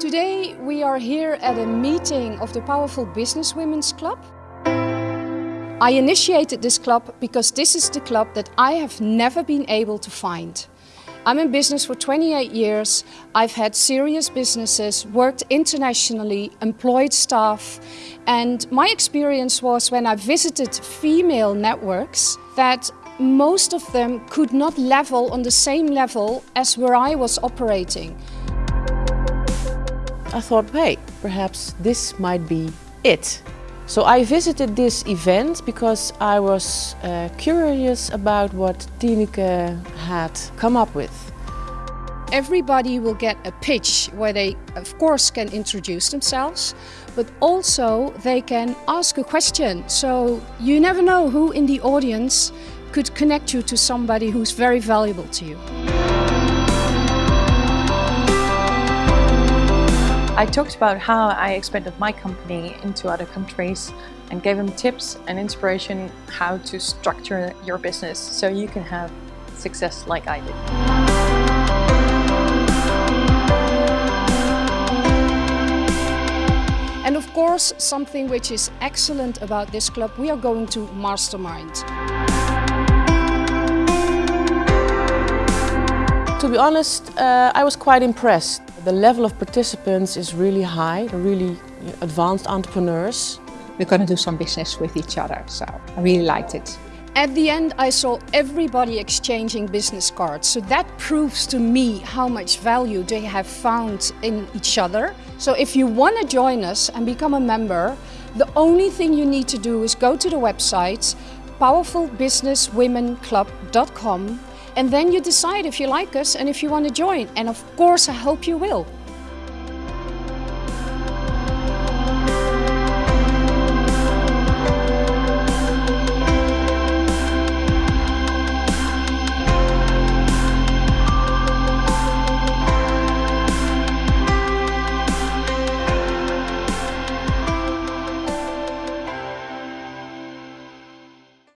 Today we are here at a meeting of the Powerful Business Women's Club. I initiated this club because this is the club that I have never been able to find. I'm in business for 28 years. I've had serious businesses, worked internationally, employed staff. And my experience was when I visited female networks that most of them could not level on the same level as where I was operating. I thought, hey, perhaps this might be it. So I visited this event because I was uh, curious about what Tineke had come up with. Everybody will get a pitch where they, of course, can introduce themselves, but also they can ask a question. So you never know who in the audience could connect you to somebody who's very valuable to you. I talked about how I expanded my company into other countries and gave them tips and inspiration how to structure your business so you can have success like I did. And of course, something which is excellent about this club, we are going to mastermind. To be honest, uh, I was quite impressed. The level of participants is really high, really advanced entrepreneurs. We're going to do some business with each other, so I really liked it. At the end, I saw everybody exchanging business cards. So that proves to me how much value they have found in each other. So if you want to join us and become a member, the only thing you need to do is go to the website powerfulbusinesswomenclub.com and then you decide if you like us and if you want to join. And of course, I hope you will.